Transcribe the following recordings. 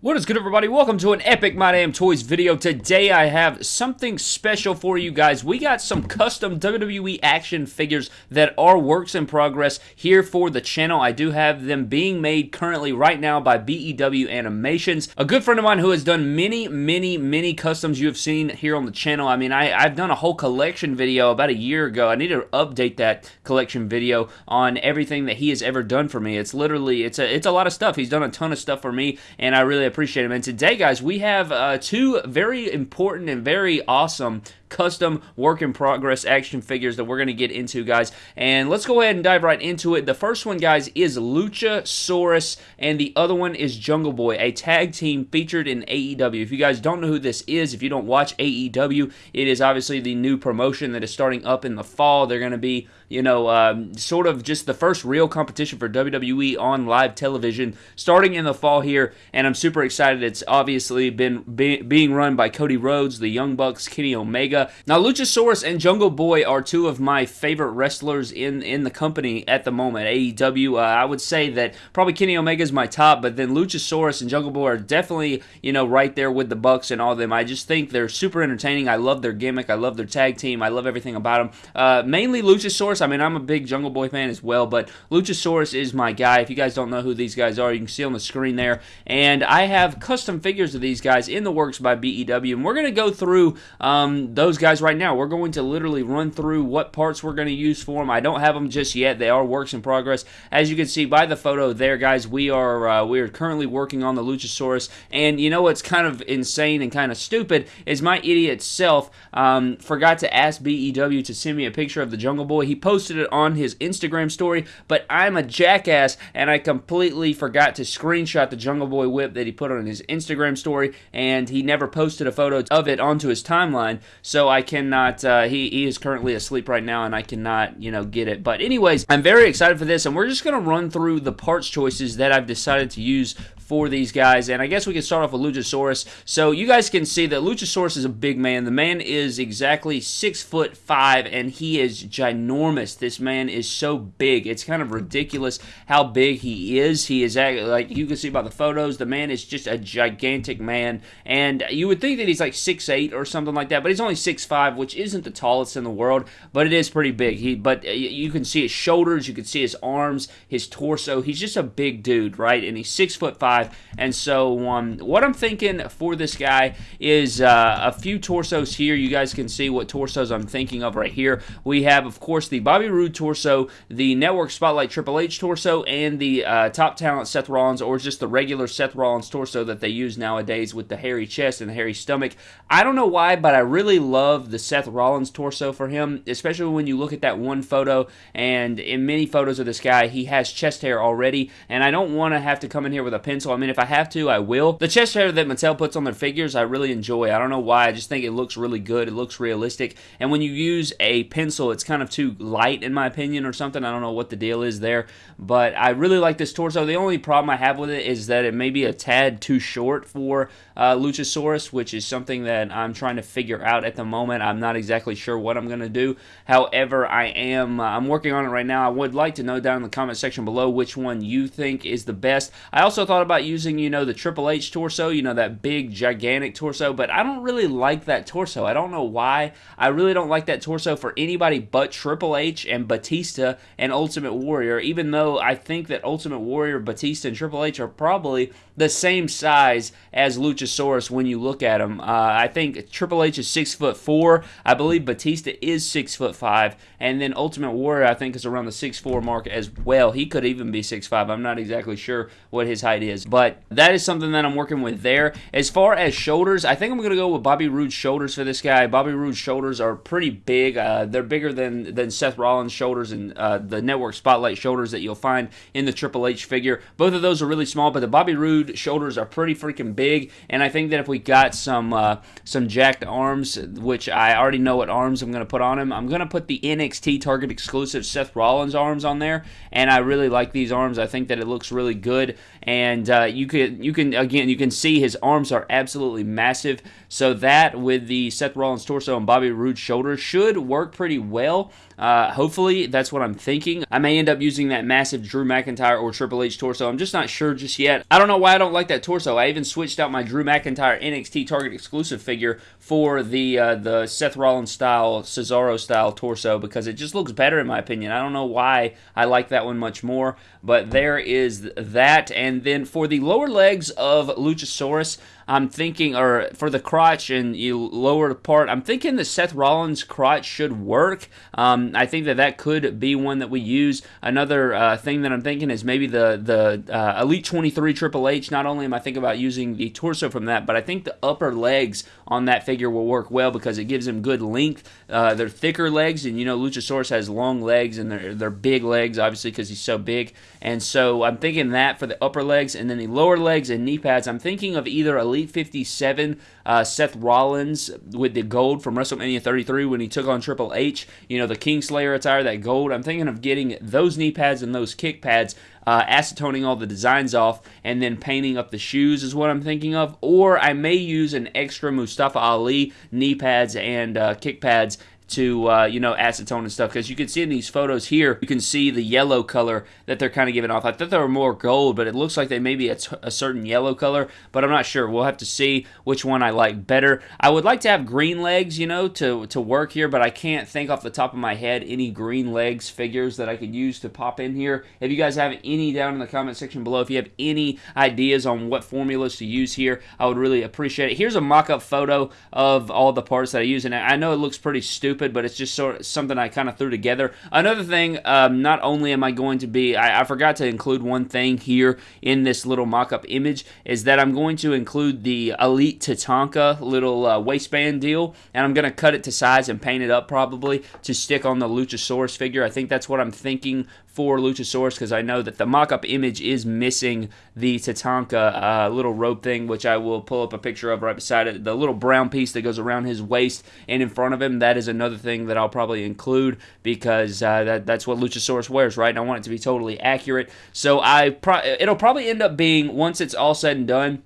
What is good everybody? Welcome to an epic My Damn Toys video. Today I have something special for you guys. We got some custom WWE action figures that are works in progress here for the channel. I do have them being made currently right now by BEW Animations. A good friend of mine who has done many, many, many customs you have seen here on the channel. I mean, I, I've done a whole collection video about a year ago. I need to update that collection video on everything that he has ever done for me. It's literally, it's a, it's a lot of stuff. He's done a ton of stuff for me and I really appreciate him. And today, guys, we have uh, two very important and very awesome custom work in progress action figures that we're going to get into, guys. And let's go ahead and dive right into it. The first one, guys, is Luchasaurus, and the other one is Jungle Boy, a tag team featured in AEW. If you guys don't know who this is, if you don't watch AEW, it is obviously the new promotion that is starting up in the fall. They're going to be, you know, um, sort of just the first real competition for WWE on live television starting in the fall here, and I'm super excited. It's obviously been be being run by Cody Rhodes, the Young Bucks, Kenny Omega. Now, Luchasaurus and Jungle Boy are two of my favorite wrestlers in, in the company at the moment. AEW, uh, I would say that probably Kenny Omega is my top, but then Luchasaurus and Jungle Boy are definitely, you know, right there with the Bucks and all of them. I just think they're super entertaining. I love their gimmick. I love their tag team. I love everything about them. Uh, mainly Luchasaurus. I mean, I'm a big Jungle Boy fan as well, but Luchasaurus is my guy. If you guys don't know who these guys are, you can see on the screen there. And I have custom figures of these guys in the works by BEW, and we're going to go through um, those guys right now. We're going to literally run through what parts we're going to use for them. I don't have them just yet. They are works in progress. As you can see by the photo there, guys, we are uh, we are currently working on the Luchasaurus. And you know what's kind of insane and kind of stupid is my idiot self um, forgot to ask BEW to send me a picture of the Jungle Boy. He posted it on his Instagram story, but I'm a jackass and I completely forgot to screenshot the Jungle Boy whip that he put on his Instagram story, and he never posted a photo of it onto his timeline. So I cannot. Uh, he he is currently asleep right now, and I cannot you know get it. But anyways, I'm very excited for this, and we're just gonna run through the parts choices that I've decided to use for these guys. And I guess we can start off with Luchasaurus. So you guys can see that Luchasaurus is a big man. The man is exactly six foot five, and he is ginormous. This man is so big. It's kind of ridiculous how big he is. He is like you can see by the photos. The man is just a gigantic man, and you would think that he's like six eight or something like that, but he's only six five, which isn't the tallest in the world, but it is pretty big. He, but uh, you can see his shoulders, you can see his arms, his torso. He's just a big dude, right? And he's six foot five And so um, what I'm thinking for this guy is uh, a few torsos here. You guys can see what torsos I'm thinking of right here. We have, of course, the Bobby Roode torso, the Network Spotlight Triple H torso, and the uh, Top Talent Seth Rollins, or just the regular Seth Rollins torso that they use nowadays with the hairy chest and the hairy stomach. I don't know why, but I really love the Seth Rollins torso for him, especially when you look at that one photo. And in many photos of this guy, he has chest hair already, and I don't want to have to come in here with a pencil I mean, if I have to, I will. The chest hair that Mattel puts on their figures, I really enjoy. I don't know why. I just think it looks really good. It looks realistic. And when you use a pencil, it's kind of too light, in my opinion, or something. I don't know what the deal is there. But I really like this torso. The only problem I have with it is that it may be a tad too short for uh, Luchasaurus, which is something that I'm trying to figure out at the moment. I'm not exactly sure what I'm going to do. However, I am uh, I'm working on it right now. I would like to know down in the comment section below which one you think is the best. I also thought about using, you know, the Triple H torso, you know, that big, gigantic torso, but I don't really like that torso. I don't know why. I really don't like that torso for anybody but Triple H and Batista and Ultimate Warrior, even though I think that Ultimate Warrior, Batista, and Triple H are probably the same size as Luchasaurus when you look at them. Uh, I think Triple H is six foot four. I believe Batista is six foot five, and then Ultimate Warrior I think is around the six four mark as well. He could even be six five. I'm not exactly sure what his height is, but that is something that I'm working with there. As far as shoulders, I think I'm going to go with Bobby Roode's shoulders for this guy. Bobby Roode's shoulders are pretty big. Uh, they're bigger than, than Seth Rollins' shoulders and uh, the Network Spotlight shoulders that you'll find in the Triple H figure. Both of those are really small, but the Bobby Roode shoulders are pretty freaking big. And I think that if we got some uh, some jacked arms, which I already know what arms I'm going to put on him, I'm going to put the NXT Target exclusive Seth Rollins arms on there. And I really like these arms. I think that it looks really good. And uh, you can you can again you can see his arms are absolutely massive. So that with the Seth Rollins torso and Bobby Roode shoulder should work pretty well. Uh, hopefully, that's what I'm thinking. I may end up using that massive Drew McIntyre or Triple H torso. I'm just not sure just yet. I don't know why I don't like that torso. I even switched out my Drew McIntyre NXT Target exclusive figure for the uh, the Seth Rollins style, Cesaro style torso because it just looks better in my opinion. I don't know why I like that one much more, but there is that. And then for the lower legs of Luchasaurus, I'm thinking, or for the crotch and you lower part, I'm thinking the Seth Rollins crotch should work. Um, I think that that could be one that we use. Another uh, thing that I'm thinking is maybe the the uh, Elite 23 Triple H. Not only am I thinking about using the torso from that, but I think the upper legs on that figure will work well because it gives him good length. Uh, they're thicker legs, and you know Luchasaurus has long legs and they're they're big legs, obviously because he's so big. And so I'm thinking that for the upper legs, and then the lower legs and knee pads. I'm thinking of either Elite Elite 57, uh, Seth Rollins with the gold from WrestleMania 33 when he took on Triple H. You know, the Kingslayer attire, that gold. I'm thinking of getting those knee pads and those kick pads uh, acetoning all the designs off and then painting up the shoes is what I'm thinking of. Or I may use an extra Mustafa Ali knee pads and uh, kick pads to uh, you know acetone and stuff. Because you can see in these photos here you can see the yellow color that they're kind of giving off. I thought they were more gold but it looks like they may be a, t- a certain yellow color but i'm not sure. We'll have to see which one i like better. I would like to have green legs you know to to work here but i can't think off the top of my head any green legs figures that i could use to pop in here. If you guys have any down in the comment section below if you have any ideas on what formulas to use here i would really appreciate it. Here's a mock-up photo of all the parts that i use and i know it looks pretty stupid stupid, but it's just sort of something I kind of threw together. Another thing, um, not only am I going to be, I, I, forgot to include one thing here in this little mock-up image, is that I'm going to include the Elite Tatanka little uh, waistband deal, and I'm going to cut it to size and paint it up probably to stick on the Luchasaurus figure. I think that's what I'm thinking for Luchasaurus because I know that the mock-up image is missing the Tatanka uh, little rope thing, which I will pull up a picture of right beside it. The little brown piece that goes around his waist and in front of him, that is another thing that I'll probably include because uh, that, that's what Luchasaurus wears, right? And I want it to be totally accurate. So I pro- it'll probably end up being, once it's all said and done,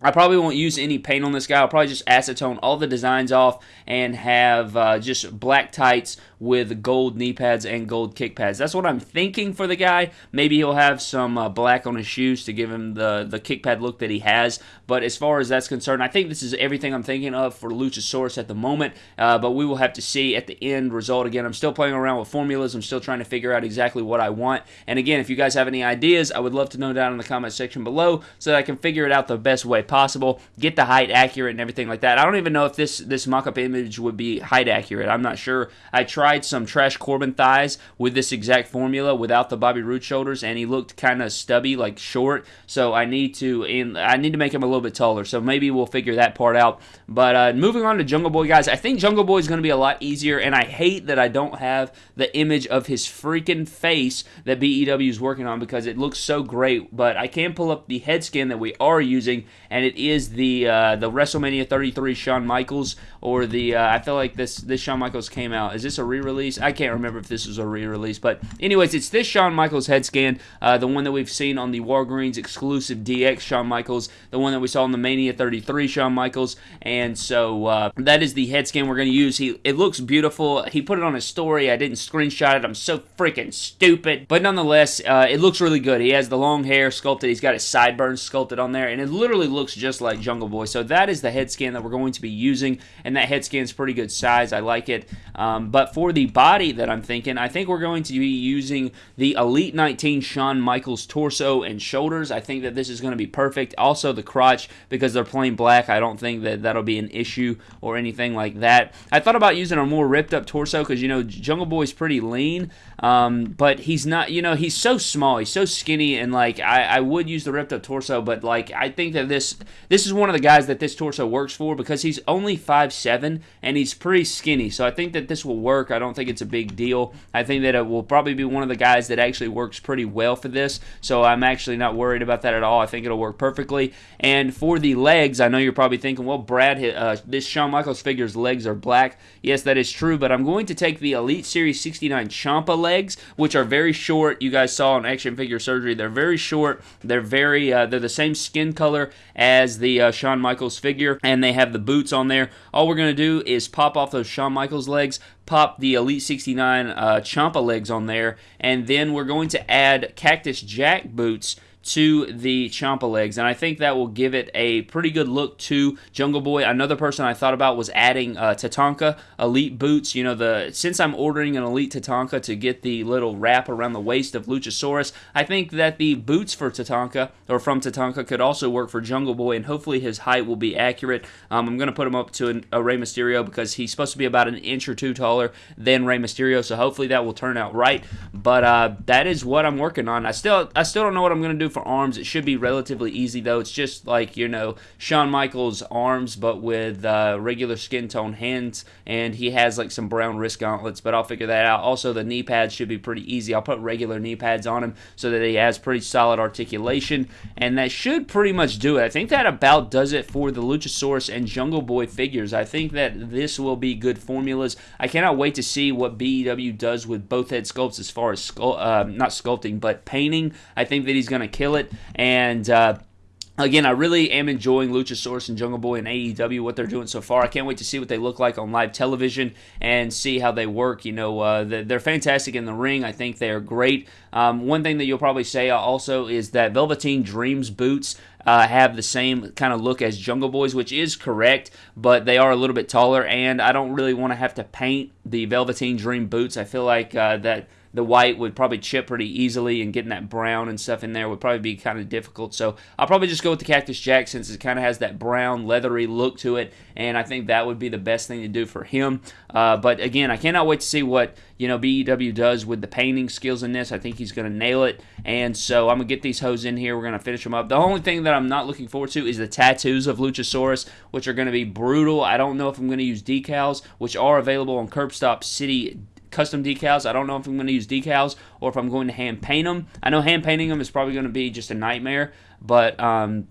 I probably won't use any paint on this guy. I'll probably just acetone all the designs off and have uh, just black tights with gold knee pads and gold kick pads. That's what I'm thinking for the guy. Maybe he'll have some uh, black on his shoes to give him the, the kick pad look that he has. But as far as that's concerned, I think this is everything I'm thinking of for Luchasaurus at the moment. Uh, but we will have to see at the end result. Again, I'm still playing around with formulas. I'm still trying to figure out exactly what I want. And again, if you guys have any ideas, I would love to know down in the comment section below so that I can figure it out the best way possible, get the height accurate and everything like that. I don't even know if this, this mock-up image would be height accurate. I'm not sure. I tried some Trash Corbin thighs with this exact formula without the Bobby Roode shoulders, and he looked kind of stubby, like short. So I need to, and I need to make him a little bit taller. So maybe we'll figure that part out. But uh, moving on to Jungle Boy, guys, I think Jungle Boy is going to be a lot easier, and I hate that I don't have the image of his freaking face that BEW is working on because it looks so great. But I can pull up the head scan that we are using, and it is the uh, the WrestleMania 33 Shawn Michaels or the uh, I feel like this this Shawn Michaels came out. Is this a re-release. I can't remember if this was a re-release, but anyways, it's this Shawn Michaels head scan, uh, the one that we've seen on the Walgreens exclusive DX Shawn Michaels, the one that we saw in the Mania 33 Shawn Michaels, and so uh, that is the head scan we're going to use. He it looks beautiful. He put it on his story. I didn't screenshot it. I'm so freaking stupid, but nonetheless, uh, it looks really good. He has the long hair sculpted. He's got his sideburns sculpted on there, and it literally looks just like Jungle Boy. So that is the head scan that we're going to be using, and that head scan is pretty good size. I like it. Um, but for the body that I'm thinking, I think we're going to be using the Elite 19 Shawn Michaels torso and shoulders. I think that this is going to be perfect. Also, the crotch, because they're plain black, I don't think that that'll be an issue or anything like that. I thought about using a more ripped up torso because, you know, Jungle Boy's pretty lean, um, but he's not, you know, he's so small. He's so skinny, and, like, I, I would use the ripped up torso, but, like, I think that this this is one of the guys that this torso works for because he's only five seven and he's pretty skinny. So I think that this will work. I don't think it's a big deal. I think that it will probably be one of the guys that actually works pretty well for this. So I'm actually not worried about that at all. I think it'll work perfectly. And for the legs, I know you're probably thinking, well, Brad, uh, this Shawn Michaels figure's legs are black. Yes, that is true, but I'm going to take the Elite Series 69 Ciampa legs, which are very short. You guys saw in Action Figure Surgery. They're very short. They're very, uh, they're the same skin color as the uh, Shawn Michaels figure, and they have the boots on there. All we're going to do is pop off those Shawn Michaels legs, pop the Elite 69 uh, legs on there, and then we're going to add Cactus Jack boots to the Ciampa legs, and I think that will give it a pretty good look to Jungle Boy. Another person I thought about was adding uh, Tatanka Elite boots. You know, the since I'm ordering an Elite Tatanka to get the little wrap around the waist of Luchasaurus, I think that the boots for Tatanka or from Tatanka could also work for Jungle Boy, and hopefully his height will be accurate. Um, I'm going to put him up to an, a Rey Mysterio because he's supposed to be about an inch or two taller than Rey Mysterio, so hopefully that will turn out right. But uh, that is what I'm working on. I still I still don't know what I'm going to do for arms. It should be relatively easy, though. It's just like, you know, Shawn Michaels' arms, but with uh, regular skin tone hands, and he has like some brown wrist gauntlets, but I'll figure that out. Also, the knee pads should be pretty easy. I'll put regular knee pads on him so that he has pretty solid articulation, and that should pretty much do it. I think that about does it for the Luchasaurus and Jungle Boy figures. I think that this will be good formulas. I cannot wait to see what BEW does with both head sculpts as far as sculpt, uh, not sculpting, but painting. I think that he's going to kill it. And uh, Again, I really am enjoying Luchasaurus and Jungle Boy and AEW, what they're doing so far. I can't wait to see what they look like on live television and see how they work. You know, uh, they're fantastic in the ring. I think they are great. Um, one thing that you'll probably say also is that Velveteen Dreams boots uh, have the same kind of look as Jungle Boys, which is correct, but they are a little bit taller, and I don't really want to have to paint the Velveteen Dream boots. I feel like uh, that the white would probably chip pretty easily, and getting that brown and stuff in there would probably be kind of difficult. So I'll probably just go with the Cactus Jack since it kind of has that brown, leathery look to it, and I think that would be the best thing to do for him. Uh, but again, I cannot wait to see what you know BEW does with the painting skills in this. I think he's going to nail it, and so I'm gonna get these hoes in here. We're gonna finish them up. The only thing that I'm not looking forward to is the tattoos of Luchasaurus, which are to be brutal. I don't know if I'm going to use decals, which are available on Curbstop City custom decals. I don't know if I'm going to use decals or if I'm going to hand paint them. I know hand painting them is probably going to be just a nightmare, but um,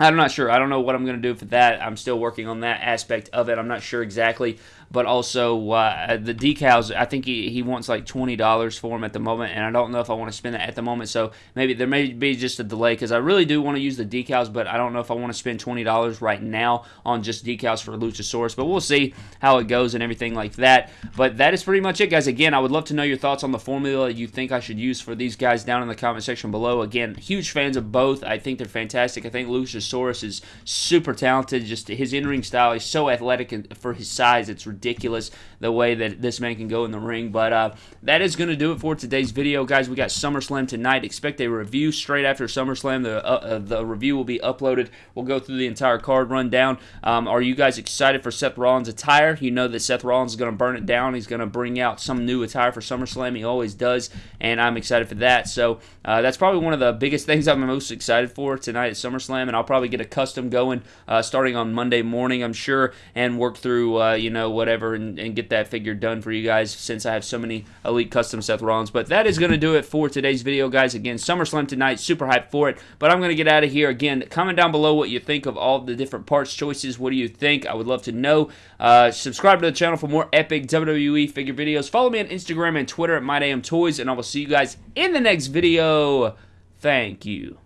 I'm not sure. I don't know what I'm going to do for that. I'm still working on that aspect of it. I'm not sure exactly but also uh, the decals. I think he, he wants like twenty dollars for them at the moment, and I don't know if I want to spend that at the moment. So maybe there may be just a delay because I really do want to use the decals, but I don't know if I want to spend twenty dollars right now on just decals for Luchasaurus. But we'll see how it goes and everything like that. But that is pretty much it, guys. Again, I would love to know your thoughts on the formula you think I should use for these guys down in the comment section below. Again, huge fans of both. I think they're fantastic. I think Luchasaurus is super talented. Just his in-ring style, he's so athletic and for his size. It's ridiculous ridiculous the way that this man can go in the ring. But uh, that is going to do it for today's video, guys. We got SummerSlam tonight. Expect a review straight after SummerSlam. The uh, uh, the review will be uploaded. We'll go through the entire card rundown. Um, are you guys excited for Seth Rollins' attire? You know that Seth Rollins is going to burn it down. He's going to bring out some new attire for SummerSlam. He always does, and I'm excited for that. So uh, that's probably one of the biggest things I'm most excited for tonight at SummerSlam, and I'll probably get a custom going uh, starting on Monday morning, I'm sure, and work through uh, you know whatever and, and get that figure done for you guys since I have so many Elite Custom Seth Rollins. But that is going to do it for today's video, guys. Again, SummerSlam tonight, super hyped for it. But I'm going to get out of here. Again, comment down below what you think of all the different parts choices. What do you think? I would love to know. Uh, subscribe to the channel for more epic WWE figure videos. Follow me on Instagram and Twitter at MyDamnToys, and I will see you guys in the next video. Thank you.